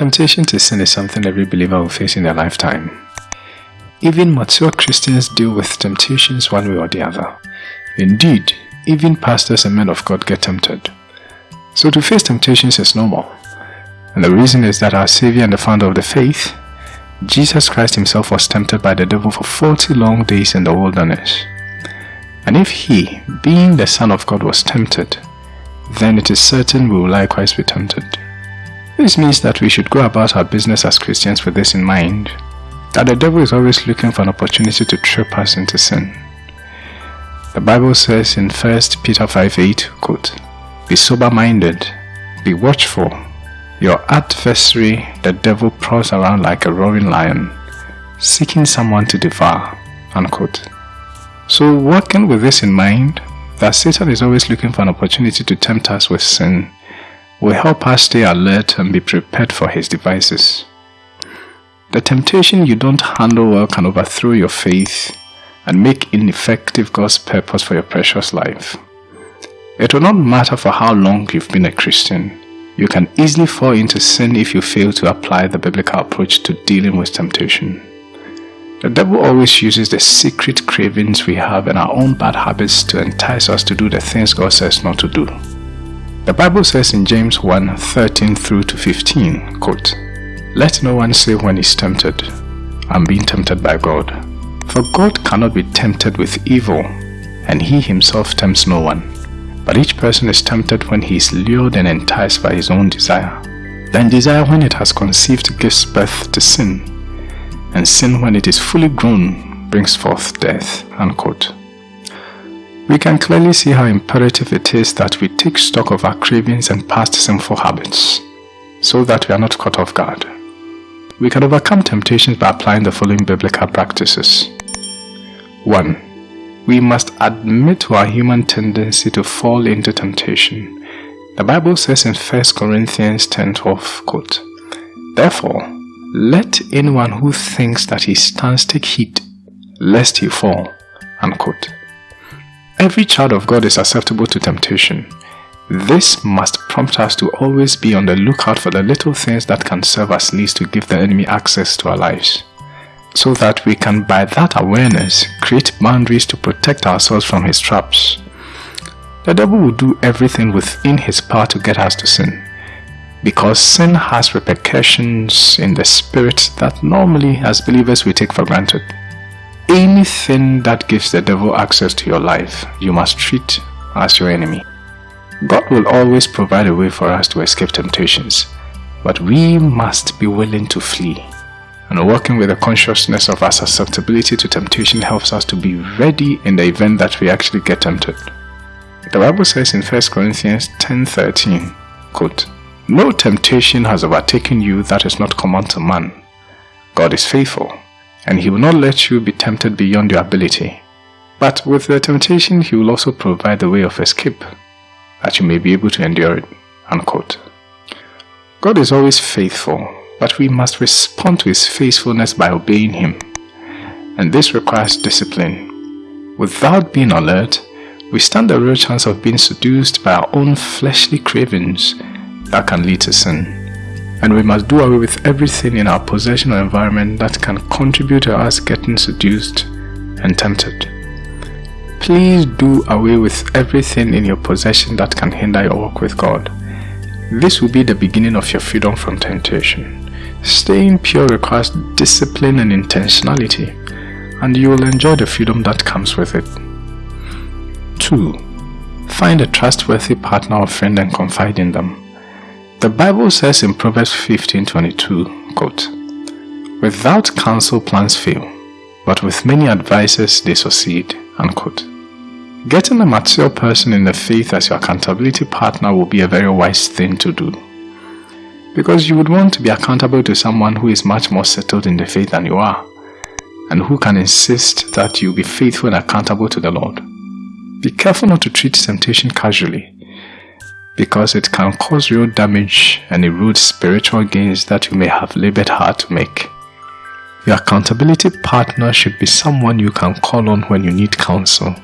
Temptation to sin is something every believer will face in their lifetime. Even mature Christians deal with temptations one way or the other. Indeed, even pastors and men of God get tempted. So to face temptations is normal. And the reason is that our Savior and the founder of the faith, Jesus Christ himself was tempted by the devil for 40 long days in the wilderness. And if he, being the Son of God, was tempted, then it is certain we will likewise be tempted. This means that we should go about our business as Christians with this in mind, that the devil is always looking for an opportunity to trip us into sin. The Bible says in 1 Peter 5 8, quote, Be sober-minded, be watchful. Your adversary, the devil, prowls around like a roaring lion, seeking someone to devour. Unquote. So working with this in mind, that Satan is always looking for an opportunity to tempt us with sin, will help us stay alert and be prepared for his devices. The temptation you don't handle well can overthrow your faith and make ineffective God's purpose for your precious life. It will not matter for how long you've been a Christian. You can easily fall into sin if you fail to apply the biblical approach to dealing with temptation. The devil always uses the secret cravings we have and our own bad habits to entice us to do the things God says not to do. The Bible says in James 1 13 through to 15, quote, Let no one say when he's tempted, I'm being tempted by God. For God cannot be tempted with evil, and he himself tempts no one. But each person is tempted when he is lured and enticed by his own desire. Then desire when it has conceived gives birth to sin and sin when it is fully grown brings forth death. Unquote. We can clearly see how imperative it is that we take stock of our cravings and past sinful habits so that we are not caught off guard. We can overcome temptations by applying the following biblical practices. 1. We must admit to our human tendency to fall into temptation. The Bible says in 1 Corinthians 10:12, quote, Therefore, let anyone who thinks that he stands take heed, lest he fall. Unquote. Every child of God is susceptible to temptation. This must prompt us to always be on the lookout for the little things that can serve as leads to give the enemy access to our lives, so that we can by that awareness create boundaries to protect ourselves from his traps. The devil will do everything within his power to get us to sin because sin has repercussions in the spirit that normally as believers we take for granted. Anything that gives the devil access to your life, you must treat as your enemy. God will always provide a way for us to escape temptations, but we must be willing to flee. And working with the consciousness of our susceptibility to temptation helps us to be ready in the event that we actually get tempted. The Bible says in 1 Corinthians 10.13, quote, no temptation has overtaken you that is not common to man. God is faithful, and he will not let you be tempted beyond your ability. But with the temptation, he will also provide the way of escape, that you may be able to endure it. Unquote. God is always faithful, but we must respond to his faithfulness by obeying him. And this requires discipline. Without being alert, we stand a real chance of being seduced by our own fleshly cravings that can lead to sin. And we must do away with everything in our possession or environment that can contribute to us getting seduced and tempted. Please do away with everything in your possession that can hinder your walk with God. This will be the beginning of your freedom from temptation. Staying pure requires discipline and intentionality, and you will enjoy the freedom that comes with it. 2. Find a trustworthy partner or friend and confide in them. The Bible says in Proverbs 15:22, quote, Without counsel plans fail, but with many advisers they succeed. Unquote. Getting a mature person in the faith as your accountability partner will be a very wise thing to do. Because you would want to be accountable to someone who is much more settled in the faith than you are, and who can insist that you be faithful and accountable to the Lord. Be careful not to treat temptation casually because it can cause real damage and erode spiritual gains that you may have labored hard to make. Your accountability partner should be someone you can call on when you need counsel.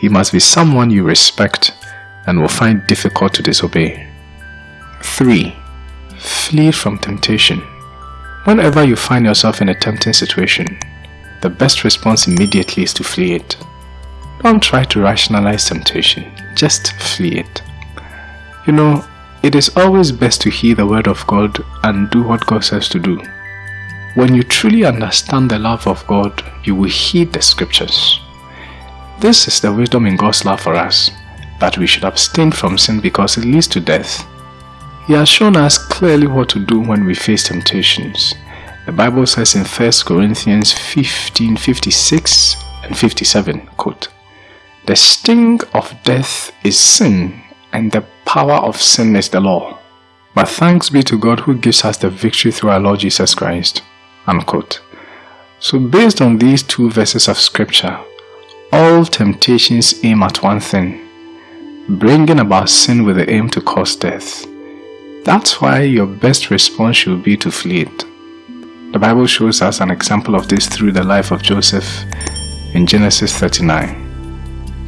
He must be someone you respect and will find difficult to disobey. 3. flee from temptation. Whenever you find yourself in a tempting situation, the best response immediately is to flee it. Don't try to rationalize temptation, just flee it. You know, it is always best to hear the word of God and do what God says to do. When you truly understand the love of God, you will heed the scriptures. This is the wisdom in God's love for us, that we should abstain from sin because it leads to death. He has shown us clearly what to do when we face temptations. The Bible says in 1 Corinthians 15, 56 and 57, quote, the sting of death is sin, and the power of sin is the law. But thanks be to God who gives us the victory through our Lord Jesus Christ. Unquote. So based on these two verses of scripture, all temptations aim at one thing, bringing about sin with the aim to cause death. That's why your best response should be to flee it. The Bible shows us an example of this through the life of Joseph in Genesis 39.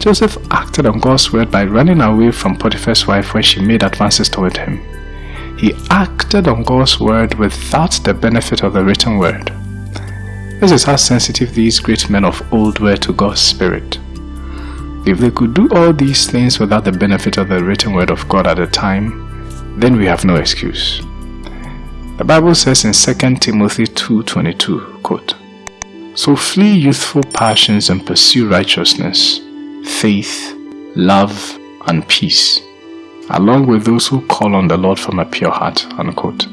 Joseph acted on God's word by running away from Potiphar's wife when she made advances toward him. He acted on God's word without the benefit of the written word. This is how sensitive these great men of old were to God's Spirit. If they could do all these things without the benefit of the written word of God at the time, then we have no excuse. The Bible says in 2 Timothy 2.22, quote, So flee youthful passions and pursue righteousness, faith, love, and peace, along with those who call on the Lord from a pure heart. Unquote.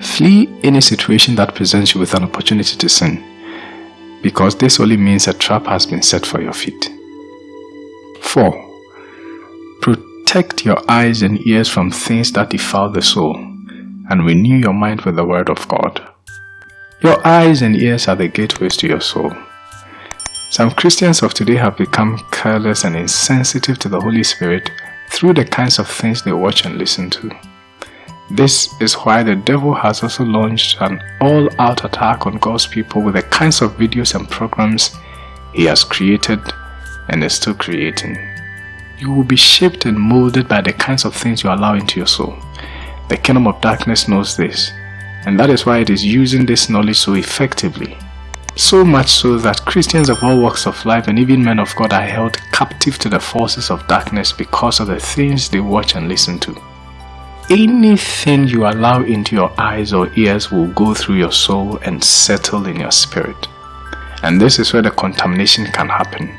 Flee any situation that presents you with an opportunity to sin, because this only means a trap has been set for your feet. 4. Protect your eyes and ears from things that defile the soul, and renew your mind with the Word of God. Your eyes and ears are the gateways to your soul. Some Christians of today have become careless and insensitive to the Holy Spirit through the kinds of things they watch and listen to. This is why the devil has also launched an all-out attack on God's people with the kinds of videos and programs he has created and is still creating. You will be shaped and molded by the kinds of things you allow into your soul. The kingdom of darkness knows this, and that is why it is using this knowledge so effectively so much so that Christians of all walks of life and even men of God are held captive to the forces of darkness because of the things they watch and listen to. Anything you allow into your eyes or ears will go through your soul and settle in your spirit. And this is where the contamination can happen.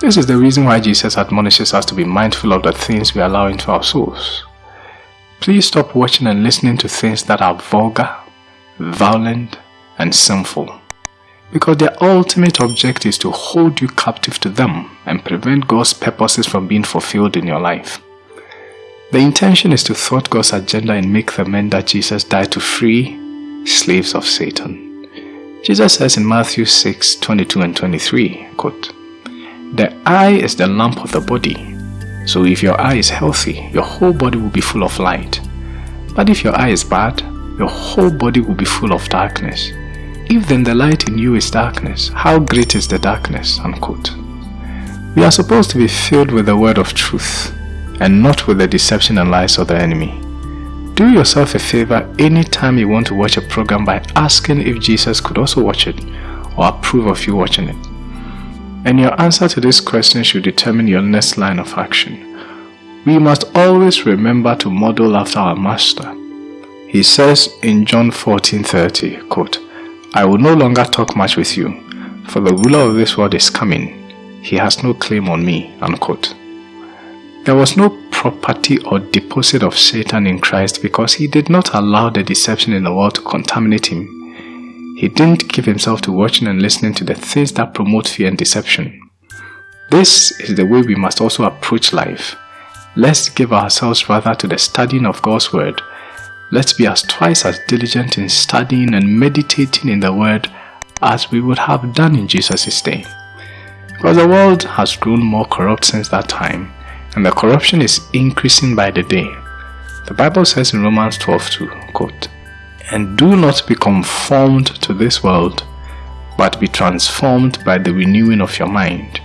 This is the reason why Jesus admonishes us to be mindful of the things we allow into our souls. Please stop watching and listening to things that are vulgar, violent, and sinful because their ultimate object is to hold you captive to them and prevent God's purposes from being fulfilled in your life. The intention is to thwart God's agenda and make the men that Jesus died to free slaves of Satan. Jesus says in Matthew 6 22 and 23, quote, The eye is the lamp of the body. So if your eye is healthy, your whole body will be full of light. But if your eye is bad, your whole body will be full of darkness. If then the light in you is darkness, how great is the darkness? Unquote. We are supposed to be filled with the word of truth and not with the deception and lies of the enemy. Do yourself a favor anytime you want to watch a program by asking if Jesus could also watch it or approve of you watching it. And your answer to this question should determine your next line of action. We must always remember to model after our Master. He says in John 14:30, quote, I will no longer talk much with you, for the ruler of this world is coming. He has no claim on me. Unquote. There was no property or deposit of Satan in Christ because he did not allow the deception in the world to contaminate him. He didn't give himself to watching and listening to the things that promote fear and deception. This is the way we must also approach life. Let's give ourselves rather to the studying of God's Word Let's be as twice as diligent in studying and meditating in the Word as we would have done in Jesus' day. Because the world has grown more corrupt since that time, and the corruption is increasing by the day. The Bible says in Romans 12 2, quote, And do not be conformed to this world, but be transformed by the renewing of your mind,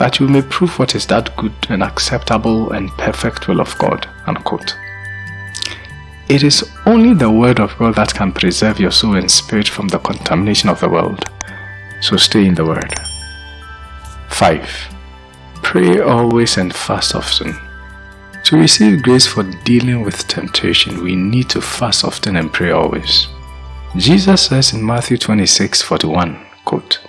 that you may prove what is that good and acceptable and perfect will of God. Unquote. It is only the Word of God that can preserve your soul and spirit from the contamination of the world. So stay in the Word. 5. Pray always and fast often. To receive grace for dealing with temptation, we need to fast often and pray always. Jesus says in Matthew 26 41, quote,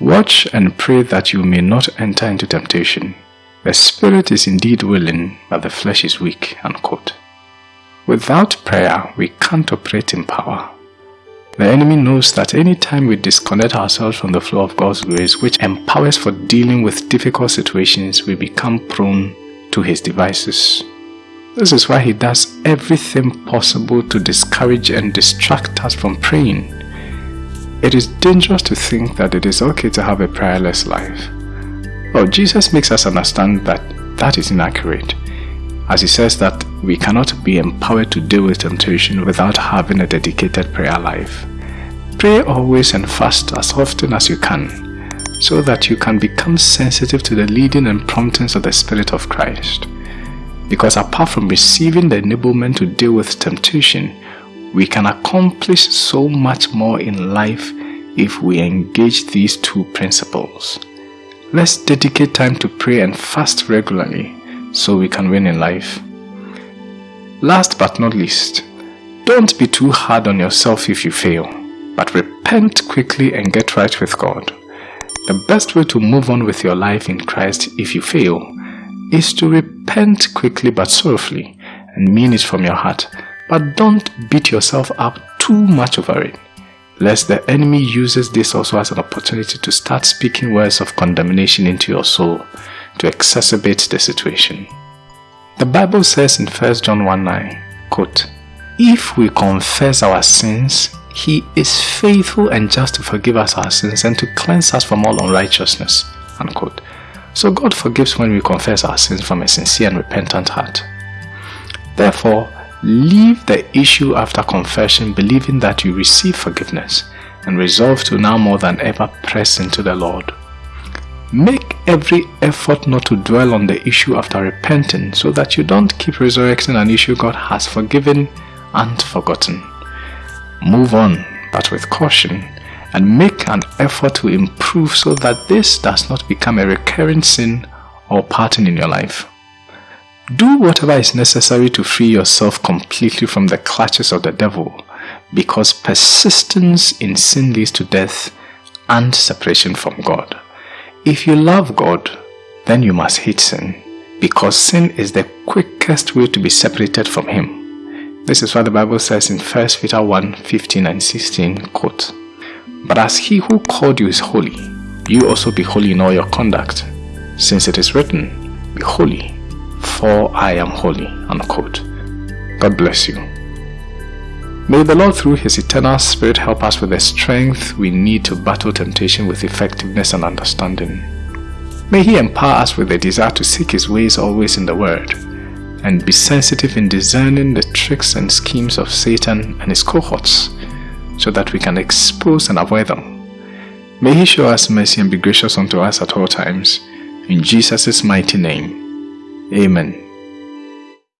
Watch and pray that you may not enter into temptation. The spirit is indeed willing, but the flesh is weak. Unquote. Without prayer, we can't operate in power. The enemy knows that any time we disconnect ourselves from the flow of God's grace, which empowers for dealing with difficult situations, we become prone to his devices. This is why he does everything possible to discourage and distract us from praying. It is dangerous to think that it is okay to have a prayerless life. Well, Jesus makes us understand that that is inaccurate, as he says that we cannot be empowered to deal with temptation without having a dedicated prayer life. Pray always and fast as often as you can, so that you can become sensitive to the leading and promptings of the Spirit of Christ. Because apart from receiving the enablement to deal with temptation, we can accomplish so much more in life if we engage these two principles. Let's dedicate time to pray and fast regularly so we can win in life. Last but not least, don't be too hard on yourself if you fail, but repent quickly and get right with God. The best way to move on with your life in Christ if you fail is to repent quickly but sorrowfully and mean it from your heart, but don't beat yourself up too much over it lest the enemy uses this also as an opportunity to start speaking words of condemnation into your soul to exacerbate the situation. The Bible says in 1 John 1 9, quote, If we confess our sins, he is faithful and just to forgive us our sins and to cleanse us from all unrighteousness. Unquote. So God forgives when we confess our sins from a sincere and repentant heart. Therefore, Leave the issue after confession believing that you receive forgiveness and resolve to now more than ever press into the Lord. Make every effort not to dwell on the issue after repenting so that you don't keep resurrecting an issue God has forgiven and forgotten. Move on, but with caution, and make an effort to improve so that this does not become a recurring sin or pattern in your life. Do whatever is necessary to free yourself completely from the clutches of the devil because persistence in sin leads to death and separation from God. If you love God, then you must hate sin because sin is the quickest way to be separated from Him. This is what the Bible says in 1 Peter 1 15 and 16. Quote, But as He who called you is holy, you also be holy in all your conduct, since it is written, Be holy for I am holy. Unquote. God bless you. May the Lord through His eternal Spirit help us with the strength we need to battle temptation with effectiveness and understanding. May He empower us with the desire to seek His ways always in the Word and be sensitive in discerning the tricks and schemes of Satan and his cohorts so that we can expose and avoid them. May He show us mercy and be gracious unto us at all times. In Jesus' mighty name. Amen.